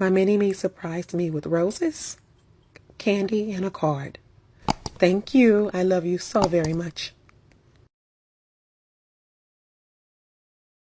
My mini-me surprised me with roses, candy, and a card. Thank you. I love you so very much.